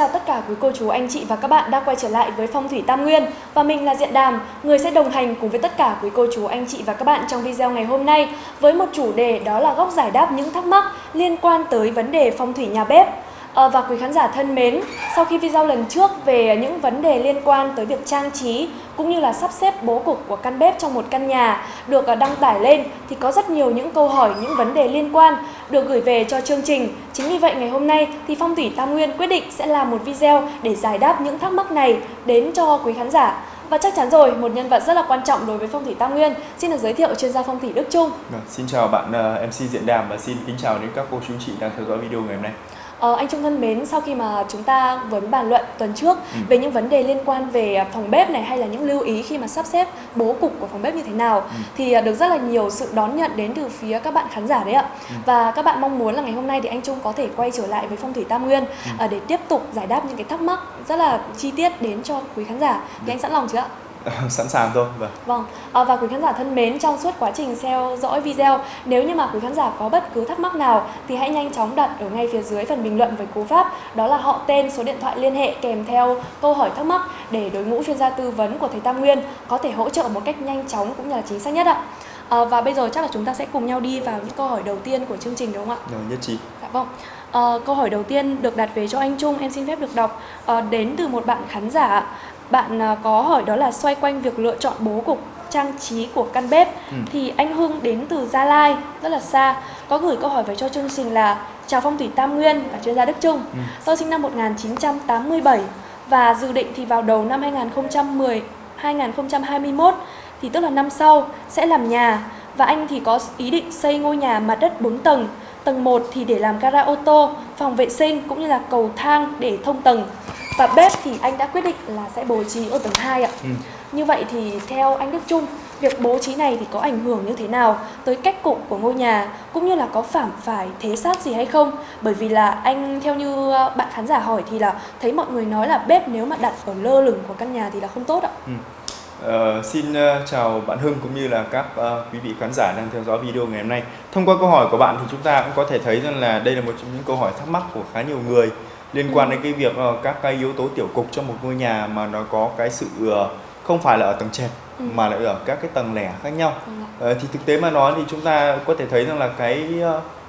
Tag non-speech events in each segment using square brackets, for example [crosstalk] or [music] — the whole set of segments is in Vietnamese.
chào tất cả quý cô chú, anh chị và các bạn đã quay trở lại với Phong thủy Tam Nguyên. Và mình là Diện Đàm, người sẽ đồng hành cùng với tất cả quý cô chú, anh chị và các bạn trong video ngày hôm nay Với một chủ đề đó là góc giải đáp những thắc mắc liên quan tới vấn đề phong thủy nhà bếp. Ờ, và quý khán giả thân mến, sau khi video lần trước về những vấn đề liên quan tới việc trang trí cũng như là sắp xếp bố cục của căn bếp trong một căn nhà được ờ, đăng tải lên thì có rất nhiều những câu hỏi, những vấn đề liên quan được gửi về cho chương trình. Chính vì vậy ngày hôm nay thì Phong thủy Tam Nguyên quyết định sẽ làm một video để giải đáp những thắc mắc này đến cho quý khán giả. Và chắc chắn rồi, một nhân vật rất là quan trọng đối với phong thủy Tam Nguyên Xin được giới thiệu chuyên gia phong thủy Đức Trung vâng, Xin chào bạn ờ, uh, MC Diện Đàm và xin kính chào đến các cô chú chị đang theo dõi video ngày hôm nay Ờ, anh Trung thân mến, sau khi mà chúng ta vừa bàn luận tuần trước ừ. về những vấn đề liên quan về phòng bếp này hay là những lưu ý khi mà sắp xếp bố cục của phòng bếp như thế nào ừ. thì à, được rất là nhiều sự đón nhận đến từ phía các bạn khán giả đấy ạ. Ừ. Và các bạn mong muốn là ngày hôm nay thì anh Trung có thể quay trở lại với phong thủy Tam Nguyên ừ. À, để tiếp tục giải đáp những cái thắc mắc rất là chi tiết đến cho quý khán giả. Thì anh sẵn lòng chưa ạ? [laughs] sẵn sàng thôi vâng vâng à, và quý khán giả thân mến trong suốt quá trình theo dõi video nếu như mà quý khán giả có bất cứ thắc mắc nào thì hãy nhanh chóng đặt ở ngay phía dưới phần bình luận với cú pháp đó là họ tên số điện thoại liên hệ kèm theo câu hỏi thắc mắc để đối ngũ chuyên gia tư vấn của thầy Tam Nguyên có thể hỗ trợ một cách nhanh chóng cũng như là chính xác nhất ạ à, và bây giờ chắc là chúng ta sẽ cùng nhau đi vào những câu hỏi đầu tiên của chương trình đúng không ạ? Rồi, nhất trí. Dạ vâng. À, câu hỏi đầu tiên được đặt về cho anh Trung, em xin phép được đọc à, đến từ một bạn khán giả bạn à, có hỏi đó là xoay quanh việc lựa chọn bố cục trang trí của căn bếp. Ừ. thì anh Hưng đến từ Gia Lai rất là xa. Có gửi câu hỏi về cho chương trình là chào phong thủy Tam Nguyên và chuyên gia Đức Trung. Ừ. tôi sinh năm 1987 và dự định thì vào đầu năm 2010 2021 thì tức là năm sau sẽ làm nhà. Và anh thì có ý định xây ngôi nhà mặt đất 4 tầng. Tầng 1 thì để làm gara ô tô phòng vệ sinh cũng như là cầu thang để thông tầng và bếp thì anh đã quyết định là sẽ bố trí ở tầng 2 ạ. Ừ. Như vậy thì theo anh Đức Trung, việc bố trí này thì có ảnh hưởng như thế nào tới cách cục của ngôi nhà cũng như là có phạm phải thế sát gì hay không? Bởi vì là anh theo như ờ, bạn khán giả hỏi thì là thấy mọi người nói là bếp nếu mà đặt ở lơ lửng của căn nhà thì là không tốt ạ. Ừ. Uh, xin uh, chào bạn Hưng cũng như là các uh, quý vị khán giả đang theo dõi video ngày hôm nay. Thông qua câu hỏi của bạn thì chúng ta cũng có thể thấy rằng là đây là một trong những câu hỏi thắc mắc của khá nhiều người liên quan đến cái việc uh, các cái yếu tố tiểu cục trong một ngôi nhà mà nó có cái sự uh, không phải là ở tầng trệt ừ. mà lại ở các cái tầng lẻ khác nhau. Ừ. Thì thực tế mà nói thì chúng ta có thể thấy rằng là cái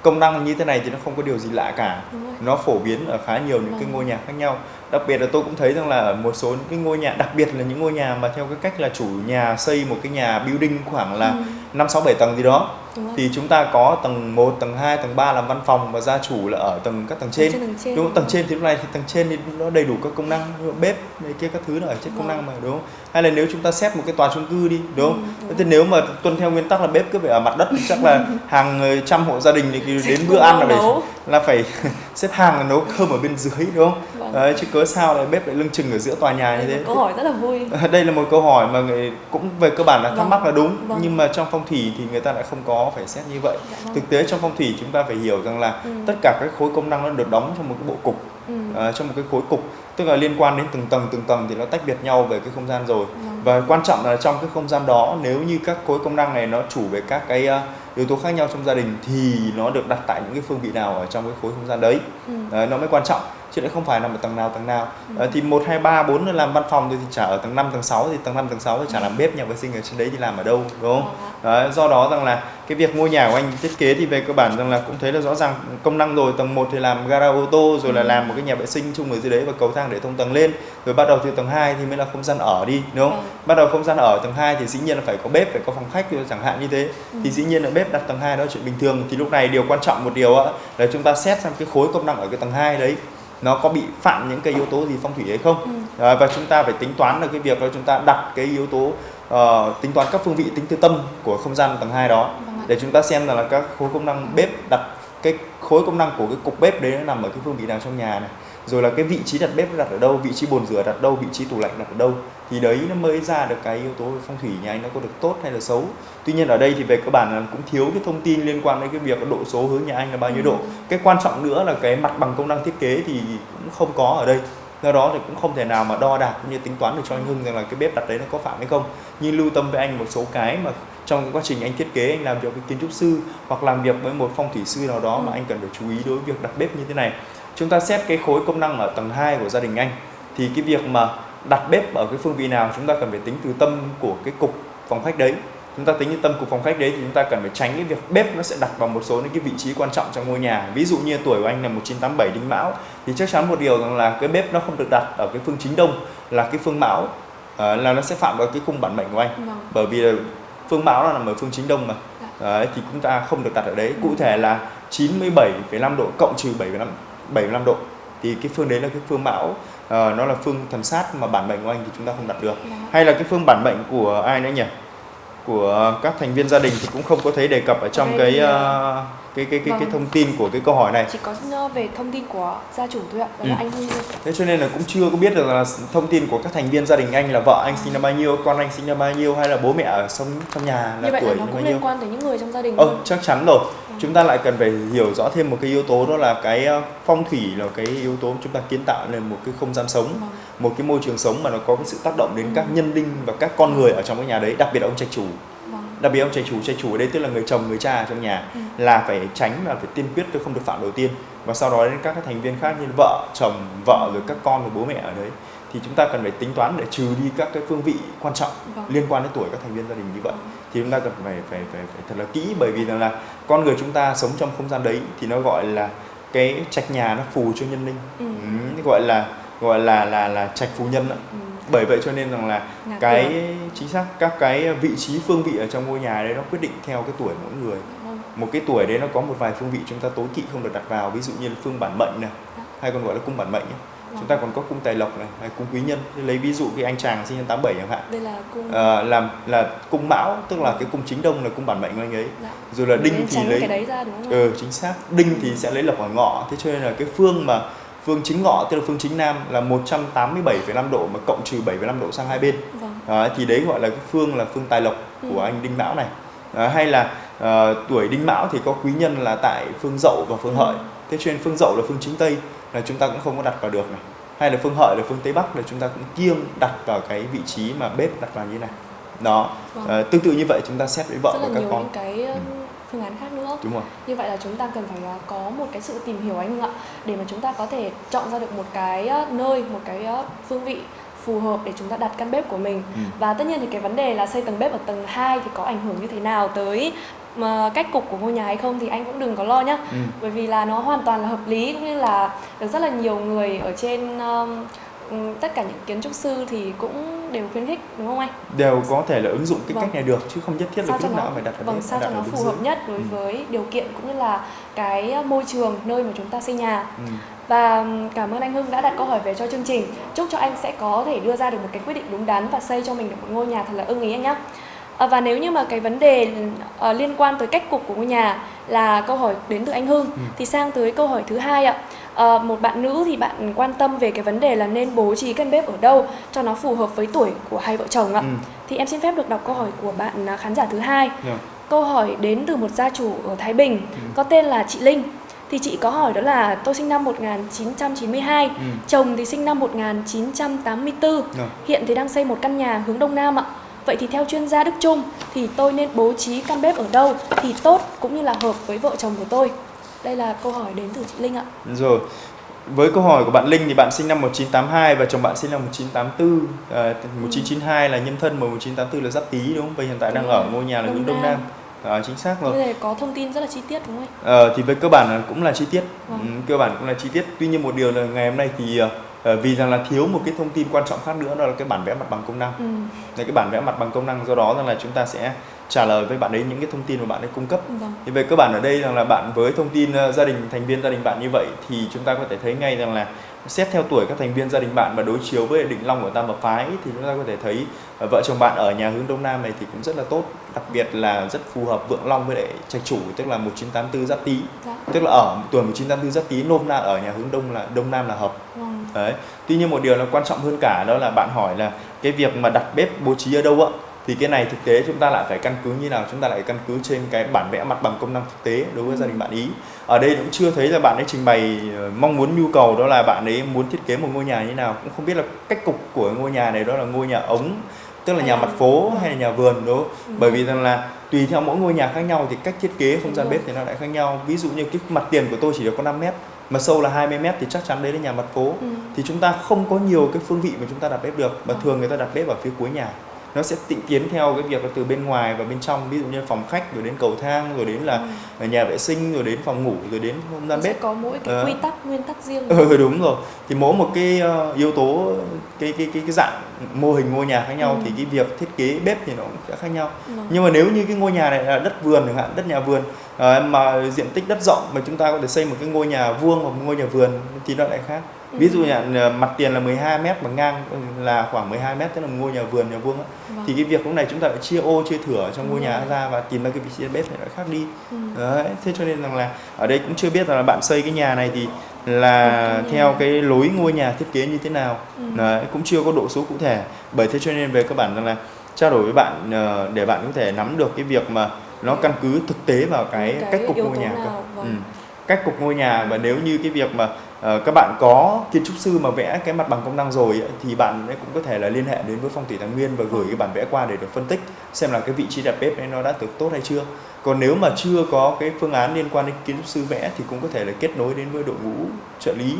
công năng như thế này thì nó không có điều gì lạ cả. Nó phổ biến ở khá nhiều những cái vâng. ngôi nhà khác nhau. Đặc biệt là tôi cũng thấy rằng là ở một số những cái ngôi nhà đặc biệt là những ngôi nhà mà theo cái cách là chủ nhà xây một cái nhà building khoảng là ừ. 5 6 7 tầng gì đó thì chúng ta có tầng 1, tầng 2, tầng 3 làm văn phòng và gia chủ là ở tầng các tầng trên. Tầng trên. Đúng không? Tầng trên thì lúc này thì tầng trên thì nó đầy đủ các công năng, bếp này kia các thứ là ở trên công năng mà đúng không? Hay là nếu chúng ta xếp một cái tòa chung cư đi, đúng không? Ừ, đúng. Thì nếu mà tuân theo nguyên tắc là bếp cứ phải ở mặt đất chắc là [laughs] hàng trăm hộ gia đình thì đến bữa ăn là phải [laughs] là phải [laughs] xếp hàng nấu cơm ở bên dưới đúng không? Đấy, chứ cớ sao lại bếp lại lưng chừng ở giữa tòa nhà như thế? Câu hỏi rất là vui. [laughs] Đây là một câu hỏi mà người cũng về cơ bản là thắc vâng. mắc là đúng, vâng. nhưng mà trong phong thủy thì người ta lại không có phải xét như vậy dạ vâng. thực tế trong phong thủy chúng ta phải hiểu rằng là ừ. tất cả các khối công năng nó được đóng trong một cái bộ cục ừ. uh, trong một cái khối cục tức là liên quan đến từng tầng từng tầng thì nó tách biệt nhau về cái không gian rồi ừ. và quan trọng là trong cái không gian đó nếu như các khối công năng này nó chủ về các cái uh, yếu tố khác nhau trong gia đình thì nó được đặt tại những cái phương vị nào ở trong cái khối không gian đấy ừ. uh, nó mới quan trọng chứ lại không phải nằm ở tầng nào tầng nào ừ. thì một hai ba bốn làm văn phòng thì chả ở tầng 5 tầng 6 thì tầng 5 tầng 6 thì chả làm bếp nhà vệ sinh ở trên đấy thì làm ở đâu đúng không đấy, do đó rằng là cái việc ngôi nhà của anh thiết kế thì về cơ bản rằng là cũng thấy là rõ ràng công năng rồi tầng 1 thì làm gara ô tô rồi ừ. là làm một cái nhà vệ sinh chung ở dưới đấy và cầu thang để thông tầng lên. Rồi bắt đầu từ tầng 2 thì mới là không gian ở đi đúng không? Ừ. bắt đầu không gian ở tầng 2 thì dĩ nhiên là phải có bếp phải có phòng khách chẳng hạn như thế. Ừ. thì dĩ nhiên là bếp đặt tầng 2 đó chuyện bình thường. Thì lúc này điều quan trọng một điều là chúng ta xét xem cái khối công năng ở cái tầng 2 đấy nó có bị phạm những cái yếu tố gì phong thủy hay không. Ừ. à, và chúng ta phải tính toán là cái việc là chúng ta đặt cái yếu tố uh, tính toán các phương vị tính từ tâm của không gian tầng 2 đó. Vâng để chúng ta xem là các khối công năng bếp đặt cái khối công năng của cái cục bếp đấy nó nằm ở cái phương vị nào trong nhà này rồi là cái vị trí đặt bếp đặt ở đâu vị trí bồn rửa đặt đâu vị trí tủ lạnh đặt ở đâu thì đấy nó mới ra được cái yếu tố phong thủy nhà anh nó có được tốt hay là xấu. Tuy nhiên ở đây thì về cơ bản là cũng thiếu cái thông tin liên quan đến cái việc độ số hướng nhà anh là bao nhiêu độ. Ừ. cái quan trọng nữa là cái mặt bằng công năng thiết kế thì cũng không có ở đây. Do đó thì cũng không thể nào mà đo đạc cũng như tính toán được cho anh Hưng rằng là cái bếp đặt đấy nó có phạm hay không. Nhưng lưu tâm với anh một số cái mà trong cái quá trình anh thiết kế anh làm việc với kiến trúc sư hoặc làm việc với một phong thủy sư nào đó ừ. mà anh cần phải chú ý đối với việc đặt bếp như thế này chúng ta xét cái khối công năng ở tầng 2 của gia đình anh thì cái việc mà đặt bếp ở cái phương vị nào chúng ta cần phải tính từ tâm của cái cục phòng khách đấy. Chúng ta tính như tâm cục phòng khách đấy thì chúng ta cần phải tránh cái việc bếp nó sẽ đặt vào một số những cái vị trí quan trọng trong ngôi nhà. Ví dụ như tuổi của anh là 1987 đinh mão thì chắc chắn một điều rằng là cái bếp nó không được đặt ở cái phương chính đông là cái phương mão à, là nó sẽ phạm vào cái cung bản mệnh của anh. Vâng. bởi vì phương mão là nằm ở phương chính đông mà. Dạ. đấy, thì chúng ta không được đặt ở đấy. Cụ thể là 97,5 độ cộng trừ 75 75 độ thì cái phương đấy là cái phương mão uh, nó là phương thần sát mà bản mệnh của anh thì chúng ta không đặt được dạ. hay là cái phương bản mệnh của ai nữa nhỉ của các thành viên gia đình thì cũng không có thấy đề cập ở trong cái uh, cái cái cái vâng. cái thông tin của cái câu hỏi này chỉ có về thông tin của gia chủ thôi ạ đó ừ. là anh thế cho nên là cũng chưa có biết được là thông tin của các thành viên gia đình anh là vợ anh sinh năm bao nhiêu con anh sinh năm bao nhiêu hay là bố mẹ ở sống trong nhà là Như vậy tuổi là nó cũng liên quan tới những người trong gia đình ờ chắc chắn rồi. Chúng ta lại cần phải hiểu rõ thêm một cái yếu tố đó là cái ờ, phong thủy là cái yếu tố chúng ta kiến tạo nên một cái không gian sống ừ. một cái môi trường sống mà nó có cái sự tác động đến các nhân linh và các con người ở trong cái nhà đấy đặc biệt là ông trạch chủ đặc biệt ông trai chủ trai chủ ở đây tức là người chồng người cha trong nhà ừ. là phải tránh và phải tiên quyết tôi không được phạm đầu tiên và sau đó đến các thành viên khác như vợ chồng vợ rồi các con và bố mẹ ở đấy thì chúng ta cần phải tính toán để trừ đi các cái phương vị quan trọng vâng. liên quan đến tuổi các thành viên gia đình như vậy thì chúng ta cần phải phải phải, phải thật là kỹ bởi vì rằng là con người chúng ta sống trong không gian đấy thì nó gọi là cái trạch nhà nó phù cho nhân linh ừ. Ừ, gọi là gọi là là là trạch phù nhân đó. Ừ bởi vậy cho nên rằng là Ngạc cái được. chính xác các cái vị trí phương vị ở trong ngôi nhà đấy nó quyết định theo cái tuổi mỗi người vâng. một cái tuổi đấy nó có một vài phương vị chúng ta tối kỵ không được đặt vào ví dụ như là phương bản mệnh này dạ. hay còn gọi là cung bản mệnh ấy. Chúng ta còn có cung tài lộc này hay cung quý nhân lấy ví dụ cái anh chàng sinh năm 87 chẳng hạn đây là cung à, làm là cung mão tức là cái cung chính đông là cung bản mệnh của anh ấy dạ. rồi là đinh thì lấy cái đấy ra đúng không? Ừ, chính xác đinh thì sẽ lấy lộc ở ngọ thế cho nên là cái phương mà phương chính ngọ tức là phương chính nam là 187,5 độ mà cộng trừ 7,5 độ sang hai bên vâng. à, thì đấy gọi là cái phương là phương tài lộc ừ. của anh đinh mão này à, hay là à, tuổi đinh mão thì có quý nhân là tại phương dậu và phương ừ. hợi thế cho nên phương dậu là phương chính tây là chúng ta cũng không có đặt vào được này hay là phương hợi là phương tây bắc là chúng ta cũng kiêng đặt vào cái vị trí mà bếp đặt vào như này đó vâng. à, tương tự như vậy chúng ta xét với vợ Rất và các con cái ừ phương án khác nữa Đúng rồi. như vậy là chúng ta cần phải à, có một cái sự tìm hiểu anh ạ để mà chúng ta có thể chọn ra được một cái nơi một cái phương vị phù hợp để chúng ta đặt căn bếp của mình ừ. và tất nhiên thì cái vấn đề là xây tầng bếp ở tầng 2 thì có ảnh hưởng như thế nào tới mà cách cục của ngôi nhà hay không thì anh cũng đừng có lo nhá ừ. bởi vì là nó hoàn toàn là hợp lý cũng như là được rất là nhiều người ở trên um, Ừ, tất cả những kiến trúc sư thì cũng đều khuyến khích đúng không anh? Đều có thể là ứng dụng cái vâng. cách này được chứ không nhất thiết là lúc nào phải đặt ở Vâng, sao cho nó phù hợp nhất đối ừ. với điều kiện cũng như là cái môi trường nơi mà chúng ta xây nhà. Ừ. Và cảm ơn anh Hưng đã đặt câu hỏi về cho chương trình. Chúc cho anh sẽ có thể đưa ra được một cái quyết định đúng đắn và xây cho mình được một ngôi nhà thật là ưng ý anh nhé. À, và nếu như mà cái vấn đề uh, liên quan tới cách cục của ngôi nhà là câu hỏi đến từ anh Hưng ừ. thì sang tới câu hỏi thứ hai ạ à, một bạn nữ thì bạn quan tâm về cái vấn đề là nên bố trí căn bếp ở đâu cho nó phù hợp với tuổi của hai vợ chồng ạ ừ. thì em xin phép được đọc câu hỏi của bạn à, khán giả thứ hai yeah. Dạ. câu hỏi đến từ một gia chủ ở Thái Bình ừ. có tên là chị Linh thì chị có hỏi đó là tôi sinh năm 1992, ừ. chồng thì sinh năm 1984. Ừ. Hiện thì đang xây một căn nhà hướng đông nam ạ. Vậy thì theo chuyên gia Đức Trung thì tôi nên bố trí căn bếp ở đâu thì tốt cũng như là hợp với vợ chồng của tôi? Đây là câu hỏi đến từ chị Linh ạ. Rồi. Với câu hỏi của bạn Linh thì bạn sinh năm 1982 và chồng bạn sinh năm 1984. À, 1992 ừ. là nhân thân mà 1984 là Giáp Tý đúng không? Và hiện tại đúng đang ở ngôi nhà là hướng Đông Nam. À, chính xác rồi. Như có thông tin rất là chi tiết đúng không? Ờ, thì với cơ bản là cũng là chi tiết. Vâng. Ừ, cơ bản cũng là chi tiết. Tuy nhiên một điều là ngày hôm nay thì uh, vì rằng là thiếu một cái thông tin quan trọng khác nữa đó là cái bản vẽ mặt bằng công năng. Ừ. Đấy, cái bản vẽ mặt bằng công năng do đó rằng là chúng ta sẽ trả lời với bạn ấy những cái thông tin mà bạn ấy cung cấp vâng. thì về cơ bản ở đây rằng là bạn với thông tin uh, gia đình thành viên gia đình bạn như vậy thì chúng ta có thể thấy ngay rằng là xét theo tuổi các thành viên gia đình bạn và đối chiếu với định long của tam hợp phái thì chúng ta có thể thấy uh, vợ chồng bạn ở nhà hướng đông nam này thì cũng rất là tốt đặc biệt là rất phù hợp vượng long với lại trạch chủ tức là 1984 giáp tý dạ. tức là ở tuổi 1984 giáp tý nôm na ở nhà hướng đông là đông nam là hợp vâng. đấy tuy nhiên một điều là quan trọng hơn cả đó là bạn hỏi là cái việc mà đặt bếp bố trí ở đâu ạ thì cái này thực tế chúng ta lại phải căn cứ như nào? Chúng ta lại căn cứ trên cái bản vẽ mặt bằng công năng thực tế đối với gia đình bạn ý. Ở đây cũng chưa thấy là bạn ấy trình bày ờ, mong muốn nhu cầu đó là bạn ấy muốn thiết kế một ngôi nhà như nào. Cũng không biết là cách cục của ngôi nhà này đó là ngôi nhà ống tức là nhà mặt phố hay là nhà vườn đó ừ. bởi vì rằng là tùy theo mỗi ngôi nhà khác nhau thì cách thiết kế không gian bếp thì nó lại khác nhau. Ví dụ như cái mặt tiền của tôi chỉ được có 5 mét mà sâu là 20 mét thì chắc chắn đấy là nhà mặt phố. Ừ. thì chúng ta không có nhiều cái phương vị mà chúng ta đặt bếp được mà ừ. thường người ta đặt bếp ở phía cuối nhà nó sẽ tịnh tiến theo cái việc là từ bên ngoài và bên trong ví dụ như phòng khách rồi đến cầu thang rồi đến là ừ. nhà vệ sinh rồi đến phòng ngủ rồi đến không gian bếp có mỗi cái uh, quy tắc nguyên tắc riêng ừ đúng rồi thì mỗi một cái uh, yếu tố cái cái cái cái dạng mô hình ngôi nhà khác nhau ừ. thì cái việc thiết kế bếp thì nó cũng sẽ khác nhau ừ. nhưng mà nếu như cái ngôi nhà này là đất vườn chẳng hạn đất nhà vườn uh, mà diện tích đất rộng mà chúng ta có thể xây một cái ngôi nhà vuông hoặc một ngôi nhà vườn thì nó lại khác ví dụ như là mặt tiền là 12 mét bằng ngang là khoảng 12 mét tức là một ngôi nhà vườn nhà vuông á vâng. thì cái việc lúc này chúng ta phải chia ô chia thửa trong ngôi nhà ra và tìm ra cái vị trí bếp này nó khác đi ừ. đấy thế cho nên rằng là ở đây cũng chưa biết rằng là bạn xây cái nhà này thì là theo cái lối ngôi nhà thiết kế như thế nào ừ. đấy, cũng chưa có độ số cụ thể bởi thế cho nên về cơ bản rằng là trao đổi với bạn ờ, để bạn có thể nắm được cái việc mà nó căn cứ thực tế vào cái, cái cách cục ngôi nhà cơ. Vâng. Ừ. cách cục ngôi nhà và nếu như cái việc mà Ờ, các bạn có kiến trúc sư mà vẽ cái mặt bằng công năng rồi thì bạn ấy cũng có thể là liên hệ đến với phong thủy tài nguyên và gửi cái bản vẽ qua để được phân tích xem là cái vị trí đặt bếp ấy nó đã được tốt hay chưa còn nếu mà chưa có cái phương án liên quan đến kiến trúc sư vẽ thì cũng có thể là kết nối đến với đội ngũ trợ lý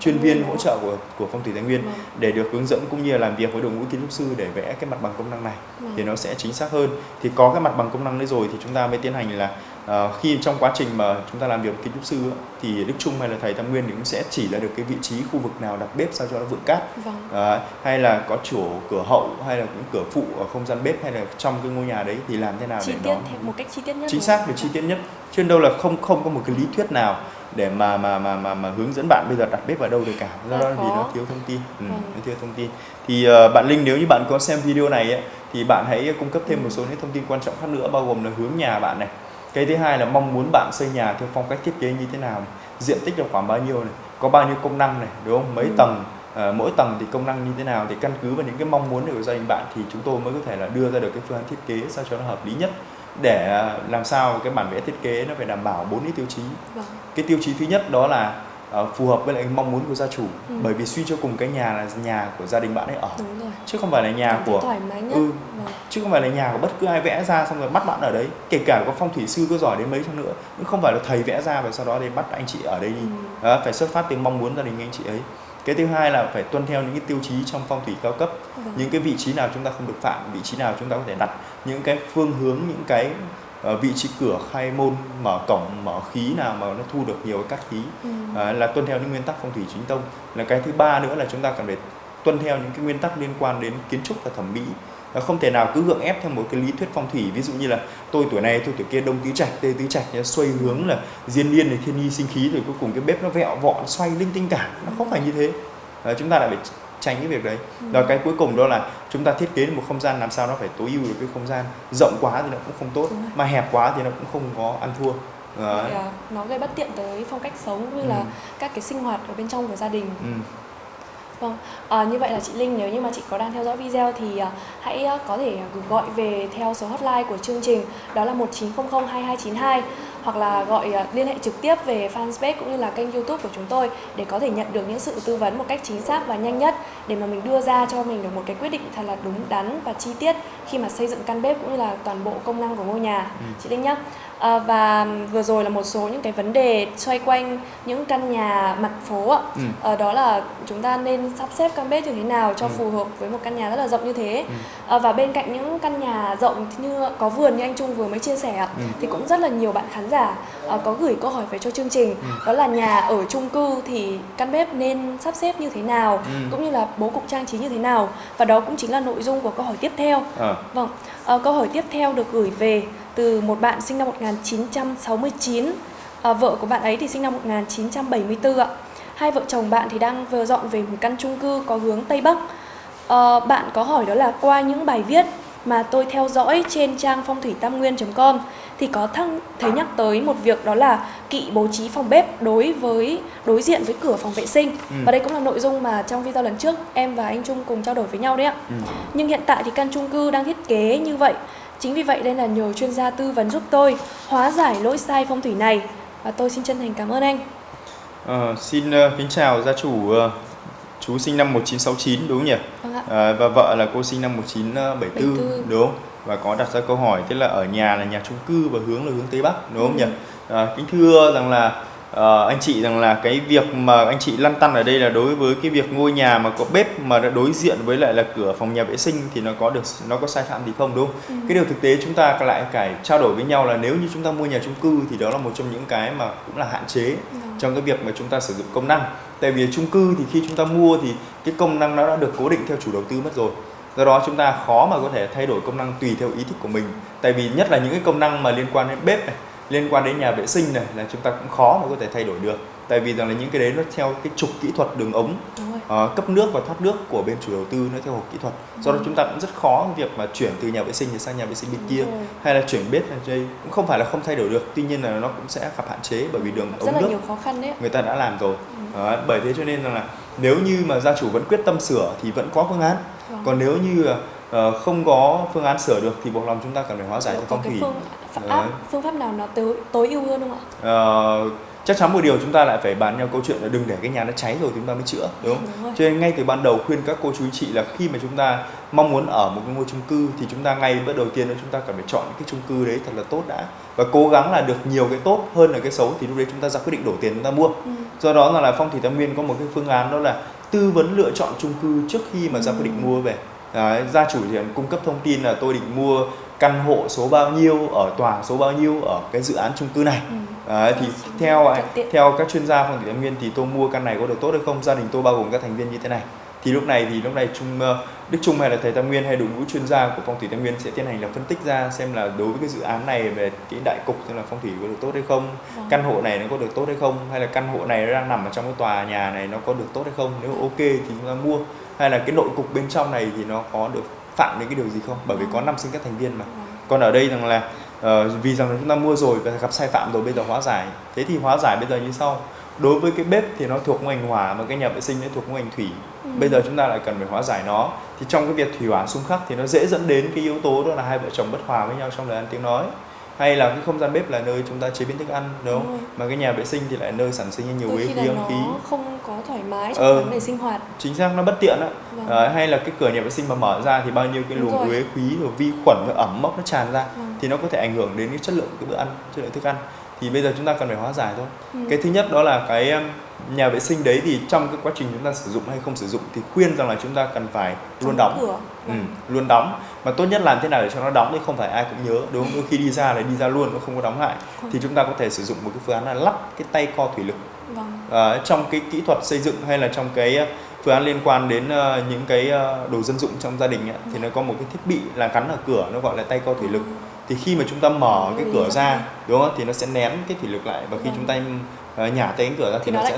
chuyên viên hỗ trợ của của phong thủy tài nguyên vâng. để được hướng dẫn cũng như là làm việc với đội ngũ kiến trúc sư để vẽ cái mặt bằng công năng này vâng. thì nó sẽ chính xác hơn thì có cái mặt bằng công năng đấy rồi thì chúng ta mới tiến hành là uh, khi trong quá trình mà chúng ta làm việc với kiến trúc sư thì Đức Trung hay là thầy Tam Nguyên thì cũng sẽ chỉ ra được cái vị trí khu vực nào đặt bếp sao cho nó vững cát. Vâng. uh, hay là có chỗ cửa hậu hay là cũng cửa phụ ở không gian bếp hay là trong cái ngôi nhà đấy thì làm thế nào chi để tiết nó một cách chi tiết nhất chính xác và chi tiết nhất. Chứ đâu là không không có một cái lý thuyết nào để mà mà mà mà mà hướng dẫn bạn bây giờ đặt bếp ở đâu được cả. Do đó vì nó thiếu thông tin. Ừ, vâng. nó thiếu thông tin. Thì uh, bạn Linh nếu như bạn có xem video này ấy, thì bạn hãy cung cấp thêm một số những thông tin quan trọng khác nữa bao gồm là hướng nhà bạn này cái thứ hai là mong muốn bạn xây nhà theo phong cách thiết kế như thế nào này diện tích là khoảng bao nhiêu này có bao nhiêu công năng này đúng không mấy ừ. tầng à, mỗi tầng thì công năng như thế nào thì căn cứ vào những cái mong muốn của gia đình bạn thì chúng tôi mới có thể là đưa ra được cái phương án thiết kế sao cho nó hợp lý nhất để làm sao cái bản vẽ thiết kế nó phải đảm bảo bốn cái tiêu chí vâng. cái tiêu chí thứ nhất đó là uh, phù hợp với lại mong muốn của gia chủ ừ. bởi vì suy cho cùng cái nhà là nhà của gia đình bạn ấy ở chứ không phải là nhà của thoải mái nhất. Ừ, vâng. chứ không phải là nhà của bất cứ ai vẽ ra xong rồi bắt bạn ở đấy kể cả có phong thủy sư có giỏi đến mấy chăng nữa cũng không phải là thầy vẽ ra và sau đó thì bắt anh chị ở đây đi ừ. đó, phải xuất phát từ mong muốn gia đình anh chị ấy cái thứ hai là phải tuân theo những cái tiêu chí trong phong thủy cao cấp vâng. những cái vị trí nào chúng ta không được phạm vị trí nào chúng ta có thể đặt những cái phương hướng những cái vị trí cửa khai môn mở cổng mở khí nào mà nó thu được nhiều cái cát khí. Ừ. uh, là tuân theo những nguyên tắc phong thủy chính tông. Là cái thứ ba nữa là chúng ta cần phải tuân theo những cái nguyên tắc liên quan đến kiến trúc và thẩm mỹ. Không thể nào cứ gượng ép theo một cái lý thuyết phong thủy. Ví dụ như là tôi tuổi này tôi tuổi kia đông tứ trạch tây tứ trạch xoay hướng là diên niên này thiên nhi sinh khí rồi cuối cùng cái bếp nó vẹo vọn xoay linh tinh cả. Nó không phải như thế. À, chúng ta lại phải tránh cái việc đấy ừ. cái cuối cùng đó là chúng ta thiết kế một không gian làm sao nó phải tối ưu được cái không gian rộng quá thì nó cũng không tốt mà hẹp quá thì nó cũng không có ăn thua Đấy. À, nó gây bất tiện tới phong cách sống như ừ. là các cái sinh hoạt ở bên trong của gia đình ừ. Vâng, à, như vậy là chị Linh nếu như mà chị có đang theo dõi video thì à, hãy à, có thể gọi về theo số hotline của chương trình đó là 1900 2292 hoặc là gọi à, liên hệ trực tiếp về fanpage cũng như là kênh youtube của chúng tôi để có thể nhận được những sự tư vấn một cách chính xác và nhanh nhất để mà mình đưa ra cho mình được một cái quyết định thật là đúng đắn và chi tiết khi mà xây dựng căn bếp cũng như là toàn bộ công năng của ngôi nhà ừ. chị Linh nhé À, và vừa rồi là một số những cái vấn đề xoay quanh những căn nhà mặt phố ạ. Ừ. À, đó là chúng ta nên sắp xếp căn bếp như thế nào cho ừ. phù hợp với một căn nhà rất là rộng như thế. Ừ. À, và bên cạnh những căn nhà rộng như có vườn như anh Trung vừa mới chia sẻ ạ, ừ. thì cũng rất là nhiều bạn khán giả à, có gửi câu hỏi về cho chương trình. Ừ. Đó là nhà ở chung cư thì căn bếp nên sắp xếp như thế nào, ừ. cũng như là bố cục trang trí như thế nào. Và đó cũng chính là nội dung của câu hỏi tiếp theo. À. Vâng, à, câu hỏi tiếp theo được gửi về từ một bạn sinh năm 1969 à, vợ của bạn ấy thì sinh năm 1974 ạ hai vợ chồng bạn thì đang vừa dọn về một căn chung cư có hướng tây bắc à, bạn có hỏi đó là qua những bài viết mà tôi theo dõi trên trang phong thủy tam nguyên.com thì có thăng thấy nhắc tới một việc đó là kỵ bố trí phòng bếp đối với đối diện với cửa phòng vệ sinh ừ. và đây cũng là nội dung mà trong video lần trước em và anh Trung cùng trao đổi với nhau đấy ạ ừ. nhưng hiện tại thì căn chung cư đang thiết kế như vậy Chính vì vậy đây là nhờ chuyên gia tư vấn giúp tôi hóa giải lỗi sai phong thủy này và tôi xin chân thành cảm ơn anh. À, xin uh, kính chào gia chủ uh, chú sinh năm 1969 đúng không nhỉ? Vâng ạ. À, và vợ là cô sinh năm 1974 74. đúng không? Và có đặt ra câu hỏi tức là ở nhà là nhà chung cư và hướng là hướng tây bắc đúng không ừ. nhỉ? À, kính thưa rằng là uh, anh chị rằng là cái việc mà anh chị lăn tăn ở đây là đối với cái việc ngôi nhà mà có bếp mà đã đối diện với lại là cửa phòng nhà vệ sinh thì nó có được nó có sai phạm gì không đúng không? Ừ. Cái điều thực tế chúng ta lại phải trao đổi với nhau là nếu như chúng ta mua nhà chung cư thì đó là một trong những cái mà cũng là hạn chế ừ. trong cái việc mà chúng ta sử dụng công năng. Tại vì chung cư thì khi chúng ta mua thì cái công năng nó đã được cố định theo chủ đầu tư mất rồi do đó chúng ta khó mà có thể thay đổi công năng tùy theo ý thích của mình. Tại vì nhất là những cái công năng mà liên quan đến bếp này liên quan đến nhà vệ sinh này là chúng ta cũng khó mà có thể thay đổi được. Tại vì rằng là những cái đấy nó theo cái trục kỹ thuật đường ống uh, cấp nước và thoát nước của bên chủ đầu tư nó theo hộp kỹ thuật. Do đó chúng ta cũng rất khó việc mà chuyển từ nhà vệ sinh sang nhà vệ sinh bên kia rồi. hay là chuyển bếp là đây. Cũng không phải là không thay đổi được tuy nhiên là nó cũng sẽ gặp hạn chế bởi vì đường rất ống là nước nhiều khó khăn đấy người ta đã làm rồi. Ừ. uh, bởi thế cho nên là nếu như mà gia chủ vẫn quyết tâm sửa thì vẫn có phương án. Còn nếu như uh, không có phương án sửa được thì buộc lòng chúng ta cần phải hóa giải theo phong thủy phương pháp, áp, phương pháp nào nó tối, tối ưu hơn không ạ? Uh, chắc chắn một điều chúng ta lại phải bàn nhau câu chuyện là đừng để cái nhà nó cháy rồi chúng ta mới chữa đúng không? Đúng Cho nên ngay từ ban đầu khuyên các cô chú chị là khi mà chúng ta mong muốn ở một cái ngôi chung cư thì chúng ta ngay bước đầu tiên đó chúng ta cần phải chọn cái chung cư đấy thật là tốt đã và cố gắng là được nhiều cái tốt hơn là cái xấu thì lúc đấy chúng ta ra quyết định đổ tiền chúng ta mua. Ừ. Do đó là, là phong thủy tam nguyên có một cái phương án đó là tư vấn lựa chọn chung cư trước khi mà ra quyết định mua về. Đấy, gia chủ thì cung cấp thông tin là tôi định mua căn hộ số bao nhiêu ở tòa số bao nhiêu ở cái dự án chung cư này ừ. Đấy, thì theo theo các chuyên gia phong thủy thái nguyên thì tôi mua căn này có được tốt hay không gia đình tôi bao gồm các thành viên như thế này thì lúc này thì lúc này trung ờ, đức trung hay là thầy tam nguyên hay đội ngũ chuyên gia của phong thủy tam nguyên sẽ tiến hành là phân tích ra xem là đối với cái dự án này về cái đại cục xem là phong thủy có được tốt hay không ừ. căn hộ này nó có được tốt hay không hay là căn hộ này nó đang nằm ở trong cái tòa nhà này nó có được tốt hay không nếu ok thì chúng ta mua hay là cái nội cục bên trong này thì nó có được phạm đến cái điều gì không? Bởi vì có năm sinh các thành viên mà. Còn ở đây rằng là uh, vì rằng là chúng ta mua rồi và gặp sai phạm rồi bây giờ hóa giải. Thế thì hóa giải bây giờ như sau đối với cái bếp thì nó thuộc ngành hỏa mà cái nhà vệ sinh nó thuộc ngành thủy ừ. bây giờ chúng ta lại cần phải hóa giải nó thì trong cái việc thủy hỏa xung khắc thì nó dễ dẫn đến cái yếu tố đó là hai vợ chồng bất hòa với nhau trong lời ăn tiếng nói hay là cái không gian bếp là nơi chúng ta chế biến thức ăn đúng không? Mà cái nhà vệ sinh thì lại nơi sản sinh nhiều uế khí âm khí. không có thoải mái trong ờ, vấn đề sinh hoạt. Chính xác nó bất tiện á. Vâng. À, hay là cái cửa nhà vệ sinh mà mở ra thì bao nhiêu cái luồng uế khí rồi vi khuẩn rồi ẩm mốc nó tràn ra vâng. thì nó có thể ảnh hưởng đến cái chất lượng cái bữa ăn, chất lượng thức ăn. Thì bây giờ chúng ta cần phải hóa giải thôi. Ừ. Cái thứ nhất đó là cái nhà vệ sinh đấy thì trong cái quá trình chúng ta sử dụng hay không sử dụng thì khuyên rằng là chúng ta cần phải luôn đóng. cửa. Ừ, luôn đóng. Mà tốt nhất làm thế nào để cho nó đóng thì không phải ai cũng nhớ. Đúng không? Đôi khi đi ra là đi ra luôn nó không có đóng lại. Thì chúng ta có thể sử dụng một cái phương án là lắp cái tay co thủy lực. Vâng. à, trong cái kỹ thuật xây dựng hay là trong cái phương án liên quan đến uh, những cái uh, đồ dân dụng trong gia đình ấy, thì nó có một cái thiết bị là gắn ở cửa nó gọi là tay co thủy lực thì khi mà chúng ta mở cái cửa ra đúng không thì nó sẽ nén cái thủy lực lại và khi vâng. chúng ta uh, nhả tay cánh cửa ra thì, thì nó, nó sẽ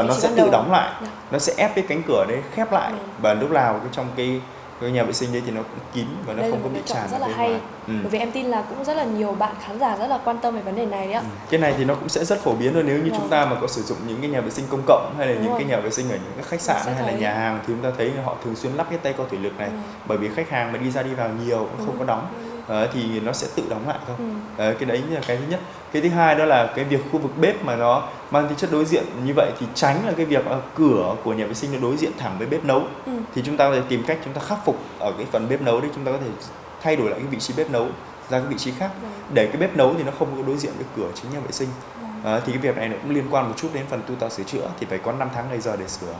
uh, nó sẽ tự đóng lại dạ. nó sẽ ép cái cánh cửa đấy khép lại ừ. và lúc nào cái trong cái cái nhà vệ sinh đấy thì nó cũng kín và nó đây không có bị tràn rất là hay ừ. bởi vì em tin là cũng rất là nhiều bạn khán giả rất là quan tâm về vấn đề này đấy ạ ừ. cái này thì nó cũng sẽ rất phổ biến thôi nếu như vâng. chúng ta mà có sử dụng những cái nhà vệ sinh công cộng hay là Đúng những rồi. cái nhà vệ sinh ở những cái khách sạn hay thấy. là nhà hàng thì chúng ta thấy họ thường xuyên lắp cái tay co thủy lực này ừ. bởi vì khách hàng mà đi ra đi vào nhiều cũng không có đóng uh, thì nó sẽ tự đóng lại thôi ừ. uh, cái đấy là cái thứ nhất cái thứ hai đó là cái việc khu vực bếp mà nó mang tính chất đối diện như vậy thì tránh là cái việc cửa của nhà vệ sinh nó đối diện thẳng với bếp nấu ừ. thì chúng ta có thể tìm cách chúng ta khắc phục ở cái phần bếp nấu đấy chúng ta có thể thay đổi lại cái vị trí bếp nấu ra cái vị trí khác ừ. để cái bếp nấu thì nó không có đối diện với cửa chính nhà vệ sinh À, thì cái việc này nó cũng liên quan một chút đến phần tu tạo sửa chữa thì phải có 5 tháng ngày giờ để sửa.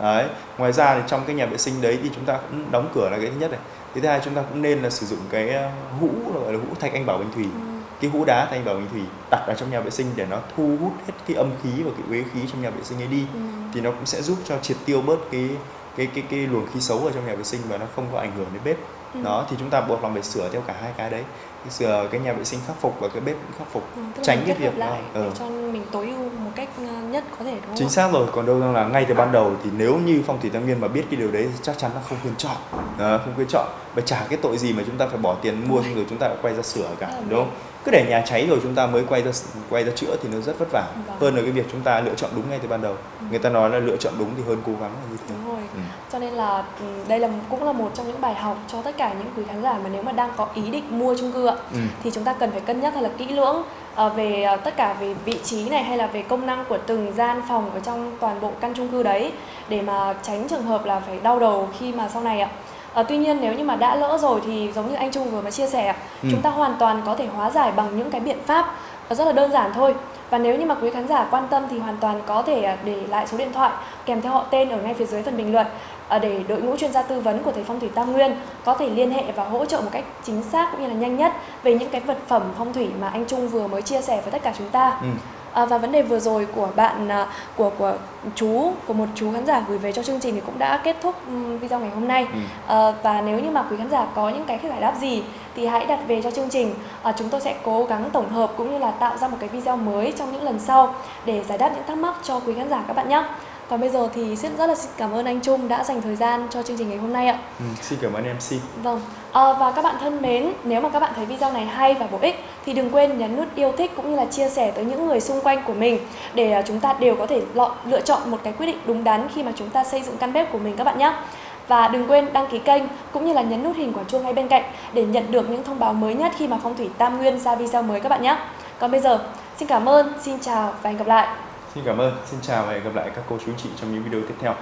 Đấy. Ngoài ra thì trong cái nhà vệ sinh đấy thì chúng ta cũng đóng cửa là cái thứ nhất này thứ hai chúng ta cũng nên là sử dụng cái ờ, hũ gọi là hũ thạch anh bảo bình thủy ừ. cái hũ đá thạch anh bảo bình thủy đặt ở trong nhà vệ sinh để nó thu hút hết cái âm khí và cái uế khí trong nhà vệ sinh ấy đi ừ. thì nó cũng sẽ giúp cho triệt tiêu bớt cái cái cái cái luồng khí xấu ở trong nhà vệ sinh và nó không có ảnh hưởng đến bếp ừ. đó thì chúng ta buộc lòng phải sửa theo cả hai cái đấy. Sửa cái nhà vệ sinh khắc phục và cái bếp cũng khắc phục. Ừ, tránh cái việc lại để ừ. cho mình tối ưu một cách ờ, nhất có thể đúng không? chính xác rồi còn đâu là ngay từ ban đầu thì nếu như phong thủy tam nguyên mà biết cái điều đấy thì chắc chắn là không khuyên chọn. À, không khuyên chọn. Và trả cái tội gì mà chúng ta phải bỏ tiền mua rồi. chúng ta lại quay ra sửa cả đúng không cứ để nhà cháy rồi chúng ta mới quay ra quay ra chữa thì nó rất vất vả vâng. hơn là cái việc chúng ta lựa chọn đúng ngay từ ban đầu ừ. người ta nói là lựa chọn đúng thì hơn cố gắng là như thế đúng rồi. Ừ. cho nên là ừ, đây là cũng là một trong những bài học cho tất cả những quý khán giả mà nếu mà đang có ý định mua chung cư ạ ừ. thì chúng ta cần phải cân nhắc thật là kỹ lưỡng ờ, về ờ, tất cả về vị trí này hay là về công năng của từng gian phòng ở trong toàn bộ căn chung cư đấy để mà tránh trường hợp là phải đau đầu khi mà sau này ạ À, tuy nhiên nếu như mà đã lỡ rồi thì giống như anh Trung vừa mới chia sẻ, ừ. chúng ta hoàn toàn có thể hóa giải bằng những cái biện pháp rất là đơn giản thôi và nếu như mà quý khán giả quan tâm thì hoàn toàn có thể à, để lại số điện thoại kèm theo họ tên ở ngay phía dưới phần bình luận để đội ngũ chuyên gia tư vấn của thầy phong thủy Tam Nguyên có thể liên hệ và hỗ trợ một cách chính xác cũng như là nhanh nhất về những cái vật phẩm phong thủy mà anh Trung vừa mới chia sẻ với tất cả chúng ta. Ừ. À, và vấn đề vừa rồi của bạn à, của của chú của một chú khán giả gửi về cho chương trình thì cũng đã kết thúc video ngày hôm nay. Ừ. à, và nếu như mà quý khán giả có những cái giải đáp gì thì hãy đặt về cho chương trình. À, chúng tôi sẽ cố gắng tổng hợp cũng như là tạo ra một cái video mới trong những lần sau để giải đáp những thắc mắc cho quý khán giả các bạn nhé còn bây giờ thì rất rất là xin cảm ơn anh Trung đã dành thời gian cho chương trình ngày hôm nay ạ. Ừ, xin cảm ơn MC. Vâng. À, và các bạn thân mến, nếu mà các bạn thấy video này hay và bổ ích thì đừng quên nhấn nút yêu thích cũng như là chia sẻ tới những người xung quanh của mình để à, chúng ta đều có thể lựa chọn một cái quyết định đúng đắn khi mà chúng ta xây dựng căn bếp của mình các bạn nhé. Và đừng quên đăng ký kênh cũng như là nhấn nút hình quả chuông ngay bên cạnh để nhận được những thông báo mới nhất khi mà Phong thủy Tam Nguyên ra video mới các bạn nhé. Còn bây giờ, xin cảm ơn, xin chào và hẹn gặp lại. Xin cảm ơn, xin chào và hẹn gặp lại các cô chú chị trong những video tiếp theo.